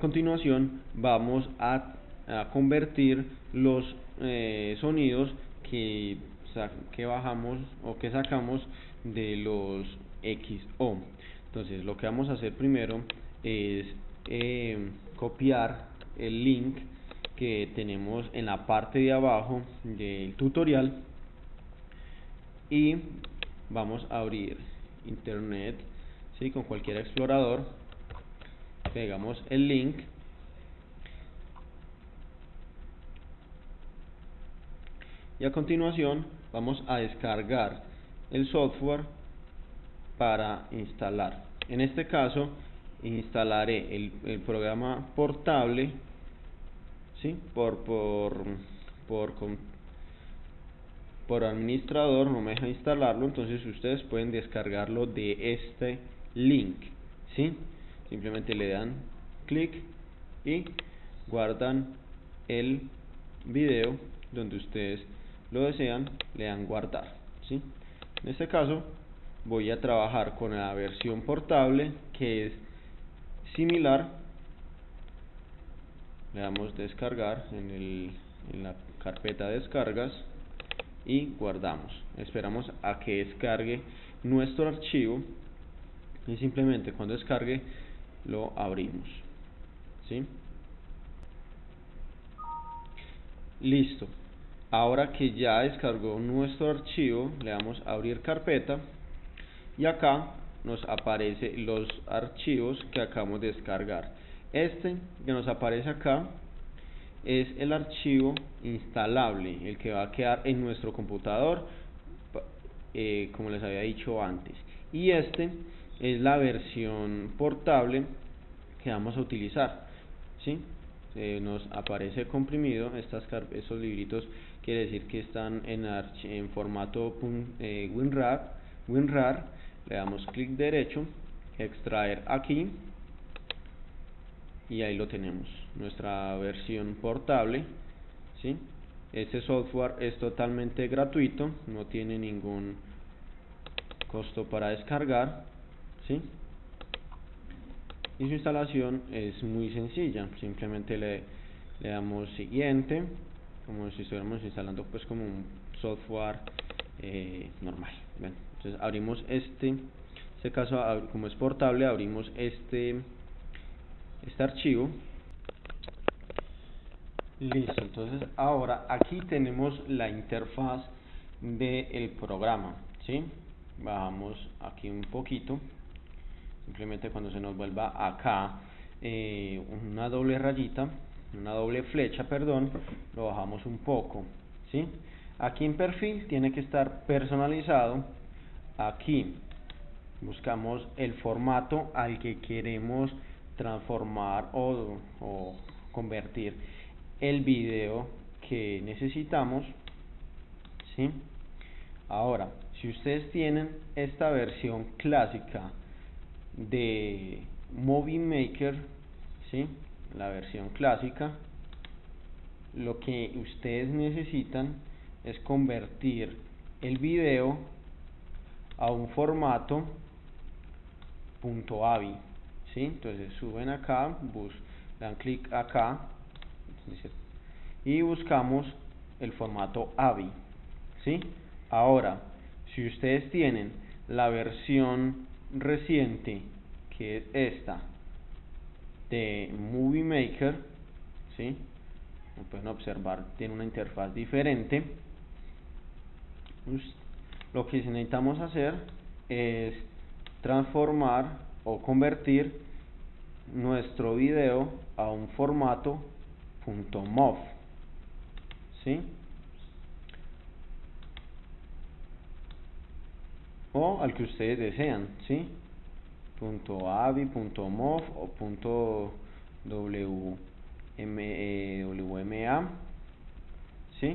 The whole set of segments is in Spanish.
continuación vamos a, convertir los eh, sonidos que, que bajamos o que sacamos de los XO. Entonces lo que vamos a hacer primero es eh, copiar el link que tenemos en la parte de abajo del tutorial y vamos a abrir internet ¿sí? con cualquier explorador pegamos el link y a continuación vamos a descargar el software para instalar en este caso instalaré el, el programa portable ¿sí? por, por, por, por administrador no me deja instalarlo entonces ustedes pueden descargarlo de este link ¿sí? Simplemente le dan clic y guardan el video donde ustedes lo desean le dan guardar ¿sí? en este caso voy a trabajar con la versión portable que es similar le damos descargar en, el, en la carpeta descargas y guardamos esperamos a que descargue nuestro archivo y simplemente cuando descargue lo abrimos ¿sí? listo ahora que ya descargó nuestro archivo le damos a abrir carpeta y acá nos aparece los archivos que acabamos de descargar este que nos aparece acá es el archivo instalable, el que va a quedar en nuestro computador, eh, como les había dicho antes. Y este es la versión portable que vamos a utilizar. ¿sí? nos aparece comprimido, estas esos libritos quiere decir que están en, en formato eh, WinRAR, WinRAR, le damos clic derecho, extraer aquí, y ahí lo tenemos nuestra versión portable ¿sí? este software es totalmente gratuito no tiene ningún costo para descargar ¿sí? y su instalación es muy sencilla simplemente le, damos siguiente como si estuviéramos instalando pues como un software eh, normal entonces abrimos este este caso como es portable abrimos este este archivo listo entonces ahora aquí tenemos la interfaz del programa ¿sí? bajamos aquí un poquito simplemente cuando se nos vuelva acá eh, una doble rayita una doble flecha perdón lo bajamos un poco ¿sí? aquí en perfil tiene que estar personalizado aquí buscamos el formato al que queremos transformar o, convertir el video que necesitamos ¿sí? ahora si ustedes tienen esta versión clásica de Movie Maker ¿sí? la versión clásica lo que ustedes necesitan es convertir el video a un formato .avi ¿sí? entonces suben acá bus dan clic acá y buscamos el formato AVI ¿sí? ahora si ustedes tienen la versión reciente que es esta de Movie Maker ¿sí? pueden observar tiene una interfaz diferente lo que necesitamos hacer es transformar o convertir nuestro video a un formato .mov ¿sí? O al que ustedes desean ¿sí? .avi, .mov o .wma ¿sí?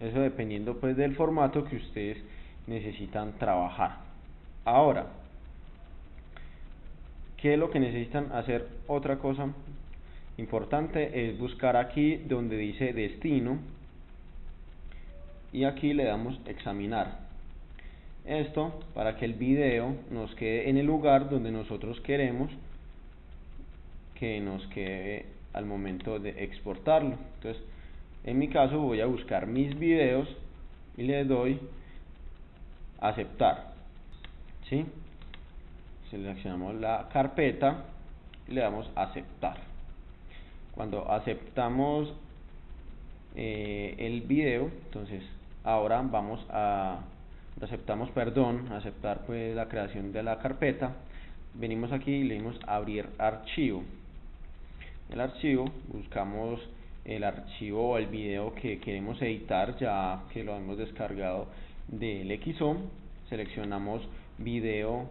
eso dependiendo pues del formato que ustedes necesitan trabajar ahora ¿Qué es lo que necesitan hacer? Otra cosa importante es buscar aquí donde dice destino y aquí le damos examinar. Esto para que el video nos quede en el lugar donde nosotros queremos que nos quede al momento de exportarlo. Entonces, en mi caso voy a buscar mis videos y le doy aceptar. ¿Sí? Seleccionamos la carpeta y le damos aceptar. Cuando aceptamos eh, el video, entonces ahora vamos a aceptamos perdón, aceptar pues la creación de la carpeta. Venimos aquí y le dimos abrir archivo. El archivo buscamos el archivo o el video que queremos editar ya que lo hemos descargado del XO seleccionamos video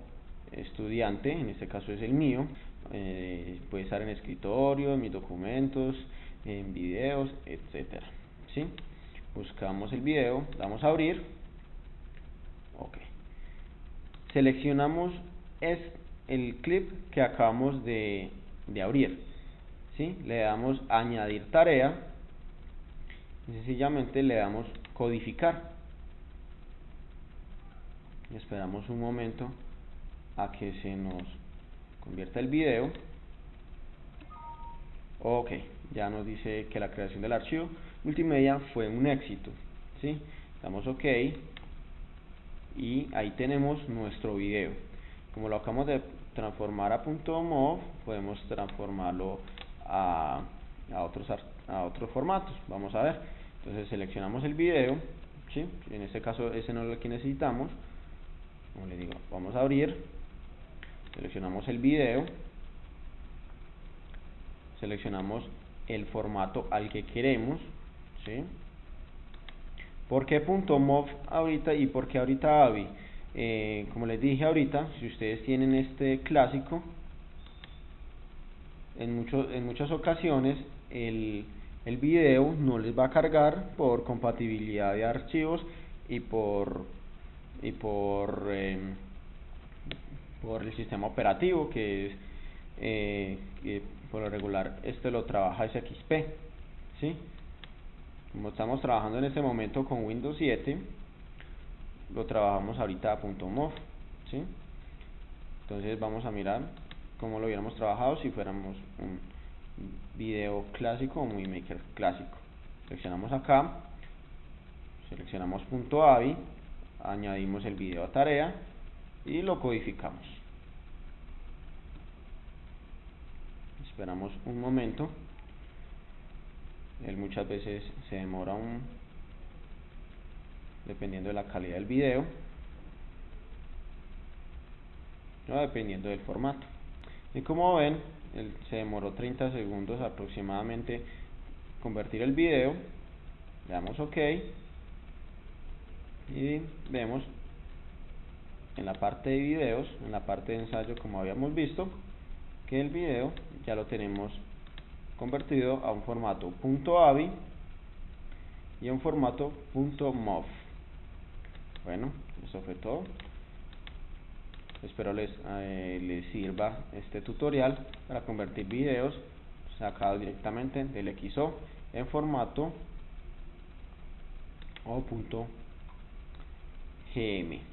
estudiante en este caso es el mío eh, puede estar en escritorio en mis documentos en videos etcétera ¿sí? buscamos el video damos a abrir ok seleccionamos es el clip que acabamos de, de abrir ¿sí? le damos añadir tarea y sencillamente le damos codificar esperamos un momento a que se nos convierta el video ok ya nos dice que la creación del archivo multimedia fue un éxito ¿sí? damos ok y ahí tenemos nuestro video como lo acabamos de transformar a .mov podemos transformarlo a, a, otros, a otros formatos. Vamos a ver. Entonces seleccionamos el video. ¿sí? En este caso ese no es el que necesitamos. Como le digo, vamos a abrir. Seleccionamos el video. Seleccionamos el formato al que queremos. ¿sí? ¿Por qué .mov ahorita y por qué ahorita AVI? Eh, como les dije ahorita, si ustedes tienen este clásico, en, en muchas ocasiones el, el video no les va a cargar por compatibilidad de archivos y por y por em, por el sistema operativo que es eh, por lo regular este lo trabaja SXP ¿sí? Como estamos trabajando en este momento con Windows 7 lo trabajamos ahorita a .mov ¿sí? entonces vamos a mirar como lo hubiéramos trabajado si fuéramos un video clásico o Movie Maker clásico. Seleccionamos acá, seleccionamos punto .avi, añadimos el video a tarea y lo codificamos. Esperamos un momento. Él muchas veces se demora un dependiendo de la calidad del video o dependiendo del formato. Y como ven, se demoró 30 segundos aproximadamente convertir el video. Le damos OK. Y vemos en la parte de videos, en la parte de ensayo como habíamos visto, que el video ya lo tenemos convertido a un formato .avi y a un formato .mov. Bueno, eso fue todo. Espero les, eh, les sirva este tutorial para convertir videos sacados directamente del XO en formato o punto .gm